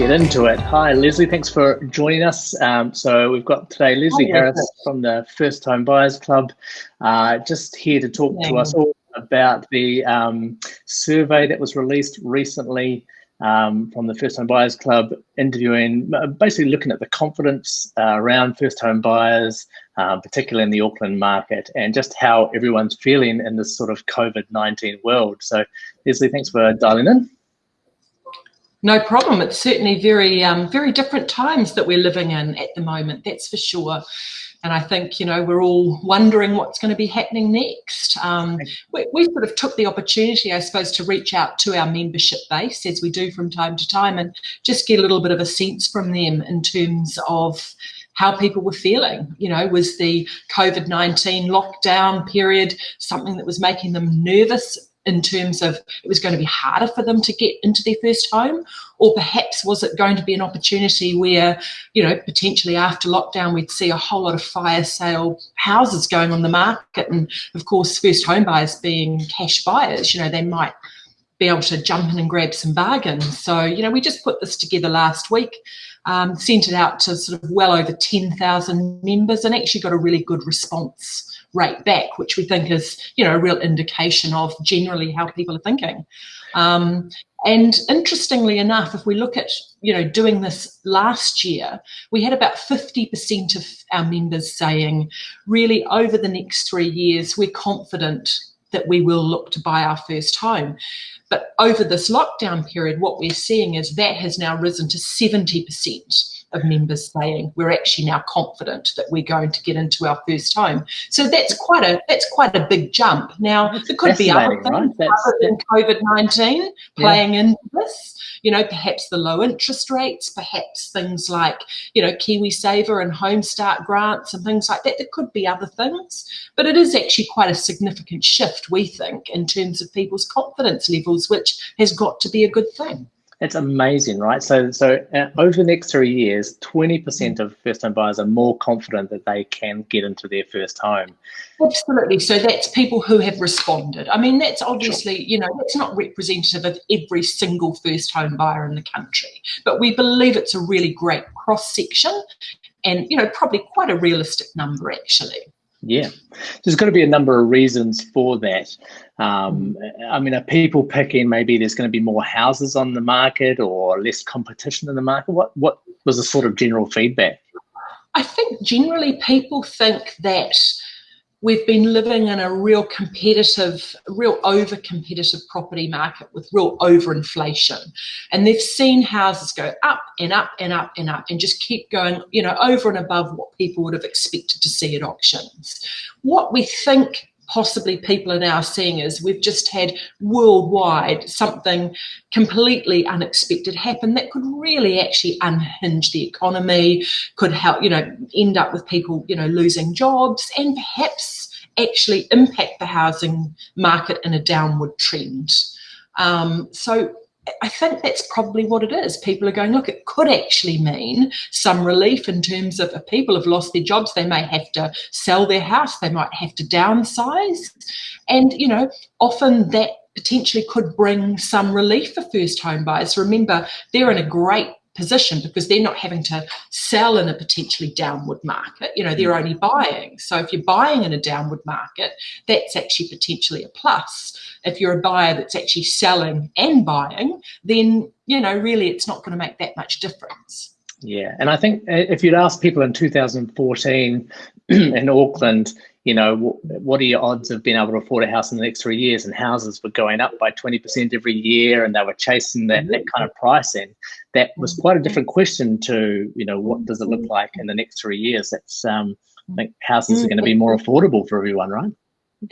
get into it. Hi, Leslie. Thanks for joining us. Um, so we've got today Leslie Hi, Harris from the First Home Buyers Club, uh, just here to talk to us all about the um, survey that was released recently um, from the First Home Buyers Club, interviewing, uh, basically looking at the confidence uh, around first home buyers, um, particularly in the Auckland market, and just how everyone's feeling in this sort of COVID 19 world. So, Leslie, thanks for dialing in. No problem. It's certainly very, um, very different times that we're living in at the moment, that's for sure. And I think, you know, we're all wondering what's going to be happening next. Um, we, we, sort of took the opportunity, I suppose, to reach out to our membership base, as we do from time to time, and just get a little bit of a sense from them in terms of how people were feeling. You know, was the COVID 19 lockdown period something that was making them nervous in terms of it was going to be harder for them to get into their first home? Or perhaps was it going to be an opportunity where you know potentially after lockdown we'd see a whole lot of fire sale houses going on the market and of course first home buyers being cash buyers you know they might be able to jump in and grab some bargains. So you know we just put this together last week um, sent it out to sort of well over 10,000 members and actually got a really good response rate back, which we think is, you know, a real indication of generally how people are thinking. Um, and interestingly enough, if we look at, you know, doing this last year, we had about 50% of our members saying, really, over the next three years, we're confident that we will look to buy our first home. But over this lockdown period, what we're seeing is that has now risen to 70% of members saying we're actually now confident that we're going to get into our first home. So that's quite a that's quite a big jump. Now there could be other things right? other than COVID nineteen playing yeah. into this. You know, perhaps the low interest rates, perhaps things like you know KiwiSaver and Home Start grants and things like that. There could be other things, but it is actually quite a significant shift we think in terms of people's confidence levels, which has got to be a good thing. It's amazing, right? So, so uh, over the next three years, 20% of first-home buyers are more confident that they can get into their first home. Absolutely. So that's people who have responded. I mean, that's obviously, sure. you know, that's not representative of every single first-home buyer in the country, but we believe it's a really great cross-section, and you know, probably quite a realistic number actually. Yeah, there's got to be a number of reasons for that. Um, I mean, are people picking maybe there's going to be more houses on the market or less competition in the market? What what was the sort of general feedback? I think generally people think that we've been living in a real competitive, real over competitive property market with real overinflation. And they've seen houses go up and up and up and up and just keep going, you know, over and above what people would have expected to see at auctions. What we think possibly people are now seeing is we've just had worldwide something completely unexpected happen that could really actually unhinge the economy, could help, you know, end up with people, you know, losing jobs and perhaps actually impact the housing market in a downward trend. Um, so I think that's probably what it is. People are going, look, it could actually mean some relief in terms of if people have lost their jobs, they may have to sell their house, they might have to downsize. And, you know, often that potentially could bring some relief for first home buyers. Remember, they're in a great position because they're not having to sell in a potentially downward market. You know, they're only buying. So if you're buying in a downward market, that's actually potentially a plus. If you're a buyer that's actually selling and buying, then, you know, really it's not going to make that much difference. Yeah, and I think uh, if you'd asked people in 2014 in Auckland, you know, what are your odds of being able to afford a house in the next three years? And houses were going up by 20% every year and they were chasing that, that kind of pricing. That was quite a different question to, you know, what does it look like in the next three years? That's, um, I think houses are going to be more affordable for everyone, right?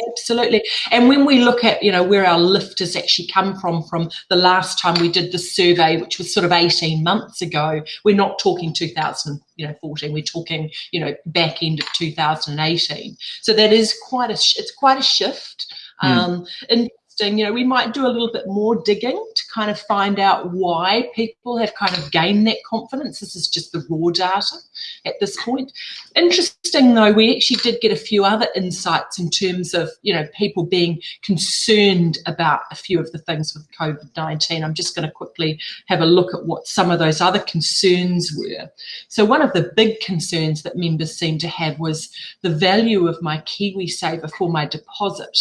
Absolutely. And when we look at, you know, where our lift has actually come from, from the last time we did the survey, which was sort of 18 months ago, we're not talking 2014, we're talking, you know, back end of 2018. So that is quite a, it's quite a shift. Mm. Um, interesting. You know, we might do a little bit more digging to kind of find out why people have kind of gained that confidence. This is just the raw data at this point. Interesting though, we actually did get a few other insights in terms of, you know, people being concerned about a few of the things with COVID-19. I'm just going to quickly have a look at what some of those other concerns were. So one of the big concerns that members seemed to have was the value of my KiwiSaver for my deposit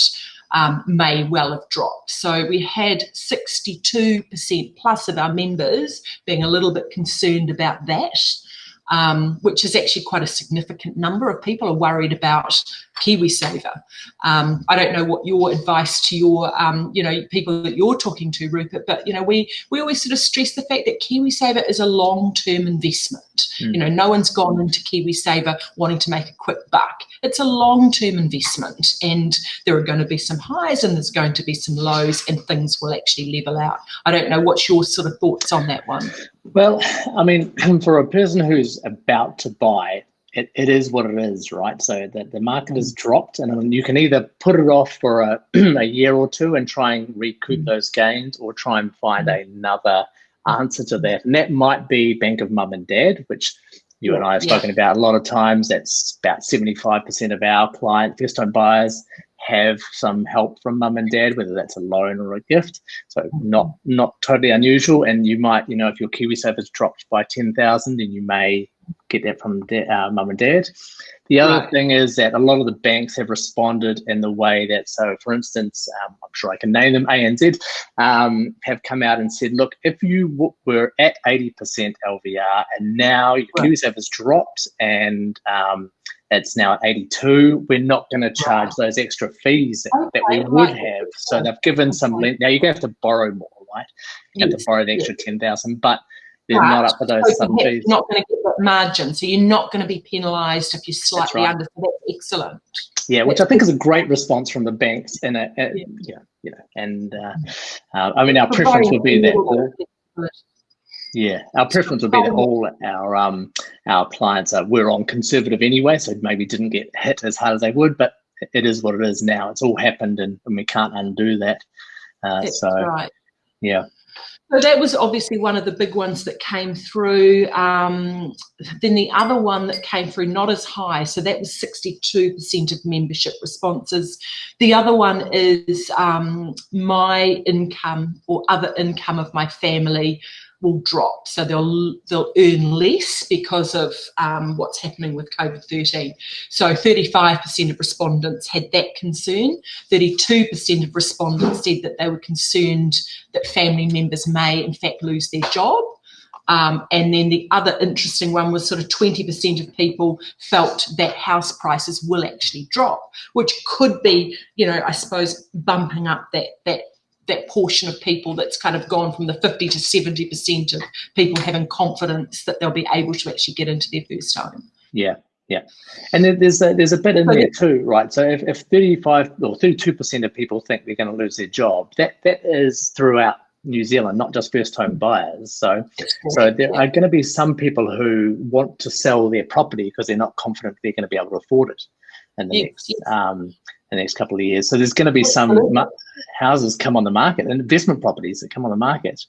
um, may well have dropped. So we had 62% plus of our members being a little bit concerned about that. Um, which is actually quite a significant number of people are worried about KiwiSaver. Um, I don't know what your advice to your, um, you know, people that you're talking to, Rupert, but, you know, we, we always sort of stress the fact that KiwiSaver is a long-term investment. Mm. You know, no one's gone into KiwiSaver wanting to make a quick buck. It's a long-term investment and there are going to be some highs and there's going to be some lows and things will actually level out. I don't know what's your sort of thoughts on that one. Well, I mean, for a person who's about to buy, it, it is what it is, right? So the, the market has dropped and you can either put it off for a, a year or two and try and recoup mm. those gains or try and find mm. another answer to that. And that might be Bank of Mum and Dad, which you and I have spoken yeah. about a lot of times. That's about 75% of our client first time buyers have some help from mum and dad, whether that's a loan or a gift. So not not totally unusual. And you might, you know, if your KiwiSaver's dropped by 10,000, then you may get that from uh, mum and dad. The other right. thing is that a lot of the banks have responded in the way that, so for instance, um, I'm sure I can name them, ANZ, um, have come out and said, look, if you were at 80% LVR and now your right. KiwiSaver has dropped and um, it's now at 82, we're not going to charge right. those extra fees that, okay, that we would have. So they've given some, now you're going to have to borrow more, right? You yes. have to borrow the extra yes. 10,000, but they're right. not up for those so fees. You're not going to get that margin, so you're not going to be penalised if you're slightly right. under. So that's excellent. Yeah, which I think is a great response from the banks. In a, a yeah. yeah, you know, and uh, uh, I mean, our preference would be that all. Yeah, our preference would be that all our um our clients are we're on conservative anyway, so maybe didn't get hit as hard as they would, but it is what it is now. It's all happened, and, and we can't undo that. Uh, so, right. yeah. So that was obviously one of the big ones that came through. Um, then the other one that came through, not as high, so that was 62% of membership responses. The other one is um, my income or other income of my family will drop. So they'll they'll earn less because of um, what's happening with COVID-13. So 35% of respondents had that concern. 32% of respondents said that they were concerned that family members may in fact lose their job. Um, and then the other interesting one was sort of 20% of people felt that house prices will actually drop, which could be, you know, I suppose bumping up that that that portion of people that's kind of gone from the 50 to 70% of people having confidence that they'll be able to actually get into their first home. Yeah, yeah. And there's a, there's a bit in there too, right? So if, if 35 or 32% of people think they're going to lose their job, that that is throughout New Zealand, not just first home buyers. So, so there are going to be some people who want to sell their property because they're not confident they're going to be able to afford it in the yes, next yes. Um, the next couple of years. So there's going to be some houses come on the market and investment properties that come on the market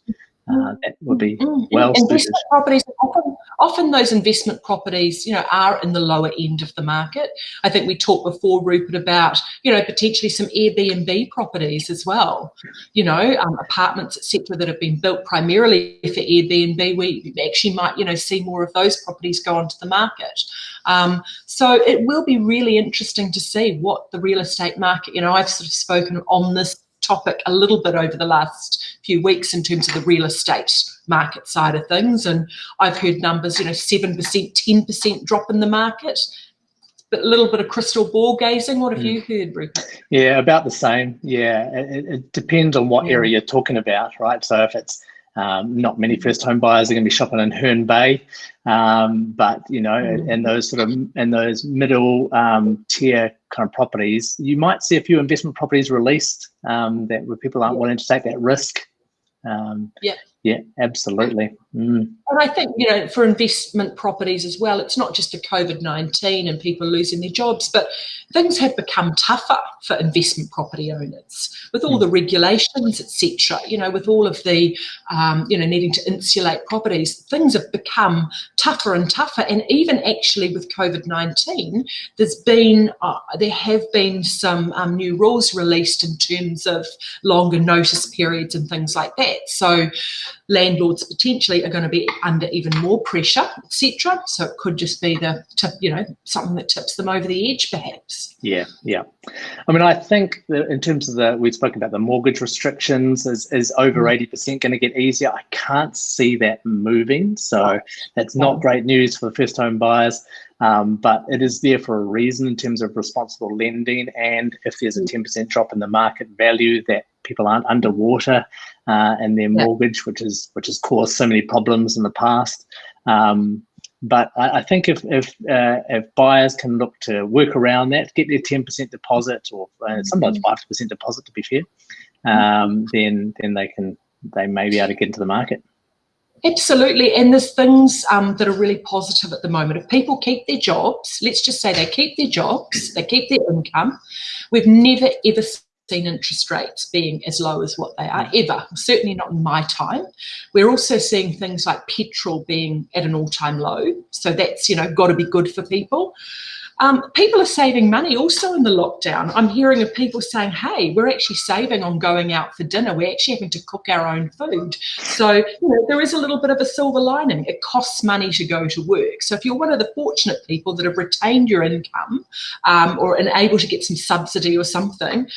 uh, that would be mm-hmm. well investment properties often, often those investment properties you know are in the lower end of the market. I think we talked before rupert about you know potentially some airbnb properties as well you know um, apartments etc that have been built primarily for airbnb. We actually might you know see more of those properties go onto the market. Um, so it will be really interesting to see what the real estate market you know i've sort of spoken on this topic a little bit over the last few weeks in terms of the real estate market side of things. And I've heard numbers, you know, 7%, 10% drop in the market. But a little bit of crystal ball gazing. What have mm. you heard, Rupert? Yeah, about the same. Yeah, it, it depends on what area you're talking about, right? So if it's um, not many first home buyers are going to be shopping in Herne Bay, um, but you know, mm. and those sort of and those middle um, tier kind of properties, you might see a few investment properties released um, that where people aren't yeah. willing to take that risk. Um, yeah. Yeah, absolutely. Mm. And I think, you know, for investment properties as well, it's not just the COVID 19 and people losing their jobs, but things have become tougher for investment property owners with all mm. the regulations, etc. You know, with all of the, um, you know, needing to insulate properties, things have become tougher and tougher. And even actually with COVID 19, there's been, uh, there have been some um, new rules released in terms of longer notice periods and things like that. So, landlords potentially are going to be under even more pressure, etc. So it could just be the tip, you know, something that tips them over the edge, perhaps. Yeah, yeah. I mean, I think that in terms of the we've spoken about the mortgage restrictions, is is over mm. eighty percent going to get easier? I can't see that moving, so that's not great news for first home buyers. Um, but it is there for a reason in terms of responsible lending. And if there's a 10% mm. drop in the market value, that people aren't underwater uh, and their mortgage, which is which has caused so many problems in the past. Um, but I, I, think if if, uh, if buyers can look to work around that, get their ten percent deposit or uh, sometimes mm-hmm. five percent deposit to be fair, um, then then they can they may be able to get into the market. Absolutely, and there's things um, that are really positive at the moment. If people keep their jobs, let's just say they keep their jobs, they keep their income. We've never ever seen interest rates being as low as what they are ever, certainly not in my time. We're also seeing things like petrol being at an all-time low. So that's, you know, got to be good for people. Um, people are saving money also in the lockdown. I'm hearing of people saying, hey, we're actually saving on going out for dinner. We're actually having to cook our own food. So, you know, there is a little bit of a silver lining. It costs money to go to work. So if you're one of the fortunate people that have retained your income um, or are able to get some subsidy or something,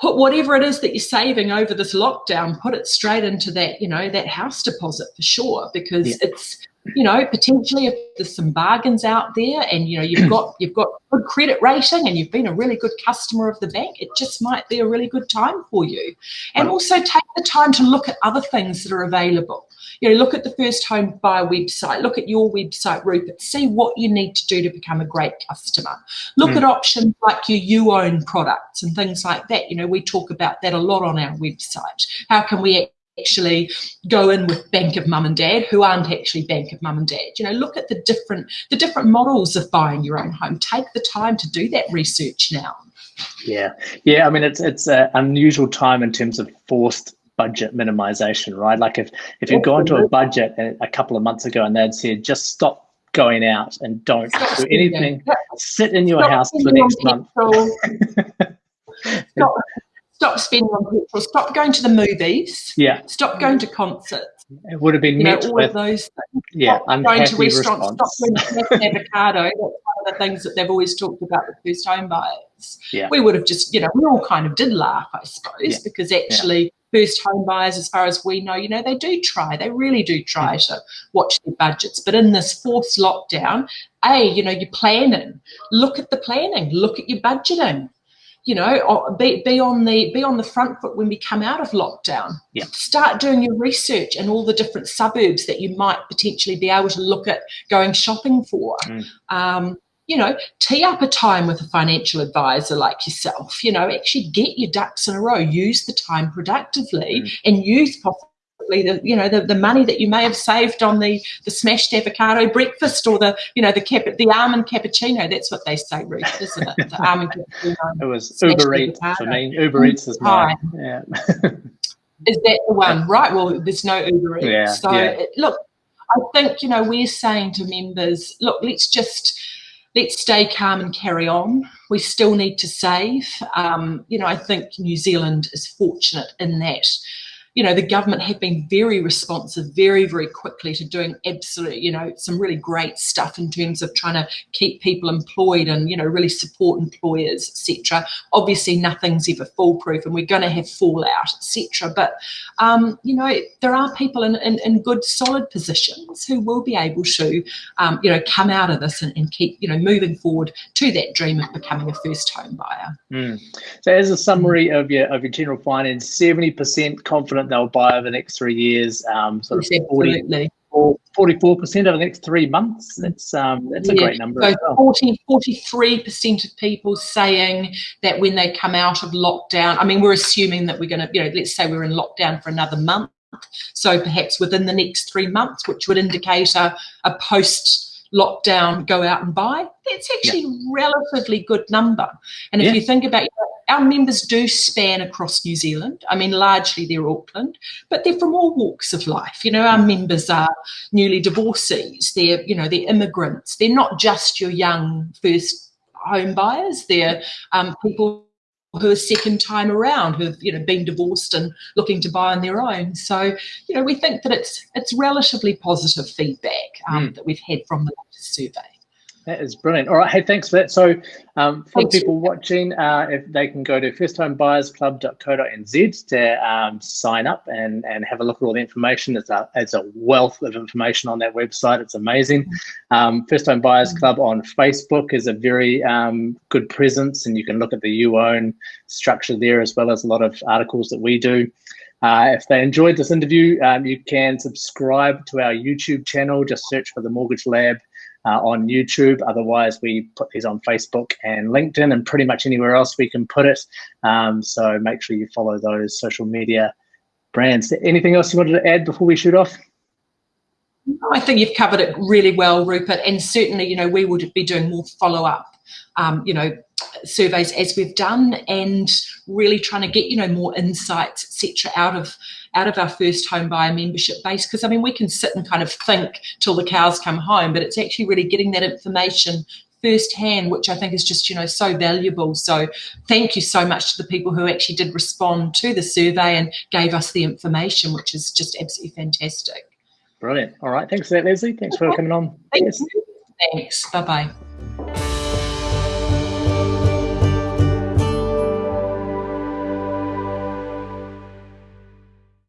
put whatever it is that you're saving over this lockdown, put it straight into that, you know, that house deposit for sure, because yeah. it's, you know, potentially if there's some bargains out there and, you know, you've got, you've got good credit rating and you've been a really good customer of the bank, it just might be a really good time for you. And also take the time to look at other things that are available you know, look at the first home buyer website, look at your website, Rupert, see what you need to do to become a great customer. Look mm. at options like your you own products and things like that. You know, we talk about that a lot on our website. How can we actually go in with bank of mum and dad who aren't actually bank of mum and dad. You know look at the different the different models of buying your own home. Take the time to do that research now. Yeah. Yeah i mean it's it's an unusual time in terms of forced budget minimization, right? Like if if you'd gone to a budget a couple of months ago and they'd said just stop going out and don't stop do anything, sit in your stop house for the next month. stop, stop spending on petrol. Stop going to the movies. Yeah. Stop going to concerts. It would have been you met know, all with of those things. Yeah, stop going to restaurants. Response. Stop going to avocado. That's one of the things that they've always talked about with first home buyers. Yeah. We would have just, you know, we all kind of did laugh, I suppose, yeah. because actually. Yeah first home buyers, as far as we know, you know, they do try, they really do try mm. to watch their budgets. But in this fourth lockdown, A, you know, you're planning. Look at the planning, look at your budgeting. You know, be, be on the be on the front foot when we come out of lockdown. Yeah. Start doing your research and all the different suburbs that you might potentially be able to look at going shopping for. Mm. Um, you know, tee up a time with a financial advisor like yourself, you know, actually get your ducks in a row, use the time productively mm. and use possibly the, you know, the, the money that you may have saved on the, the smashed avocado breakfast or the, you know, the cap, the almond cappuccino. That's what they say, Ruth, isn't it? The almond cappuccino. It was Uber Eats for me. Uber Eats is mine. Yeah. is that the one? Right. Well, there's no Uber Eats. Yeah, so yeah. look, I think, you know, we're saying to members, look, let's just, let's stay calm and carry on. We still need to save. Um, you know, I think New Zealand is fortunate in that you know, the government have been very responsive, very, very quickly to doing absolutely, you know, some really great stuff in terms of trying to keep people employed and, you know, really support employers, etc. Obviously, nothing's ever foolproof and we're going to have fallout, etc. But, um, you know, there are people in, in, in, good, solid positions who will be able to, um, you know, come out of this and, and, keep, you know, moving forward to that dream of becoming a first home buyer. Mm. So as a summary of your, of your general finance, 70% they'll buy over the next three years. Um, sort of 40, 44% over the next three months. That's um, that's a yeah. great number. So well. 40, 43% of people saying that when they come out of lockdown, I mean, we're assuming that we're going to, you know, let's say we're in lockdown for another month So perhaps within the next three months, which would indicate a, a post lockdown go out and buy, that's actually yeah. relatively good number. And if yeah. you think about our members do span across New Zealand. I mean, largely they're Auckland, but they're from all walks of life. You know, our members are newly divorcees. They're, you know, they're immigrants. They're not just your young first home buyers. They're um, people who are second time around who've you know been divorced and looking to buy on their own so you know we think that it's it's relatively positive feedback um, mm. that we've had from the survey that is brilliant. All right. Hey, thanks for that. So, um, for people watching, uh, if they can go to firsthomebuyersclub.co.nz to um, sign up and, and have a look at all the information. It's a, it's a wealth of information on that website. It's amazing. Um, First Home Buyers Club on Facebook is a very um, good presence, and you can look at the You Own structure there as well as a lot of articles that we do. Uh, if they enjoyed this interview, um, you can subscribe to our YouTube channel. Just search for the Mortgage Lab uh, on YouTube. Otherwise, we put these on Facebook and LinkedIn and pretty much anywhere else we can put it. Um, so make sure you follow those social media brands. Anything else you wanted to add before we shoot off? I think you've covered it really well, Rupert. And certainly, you know, we would be doing more follow up, um, you know, surveys as we've done and really trying to get, you know, more insights, etc., out of out of our first home buyer membership base. Because I mean, we can sit and kind of think till the cows come home, but it's actually really getting that information firsthand, which I think is just, you know, so valuable. So thank you so much to the people who actually did respond to the survey and gave us the information, which is just absolutely fantastic. Brilliant. All right. Thanks for that, Leslie. Thanks for coming on. Thanks. Yes. Thanks. Bye-bye.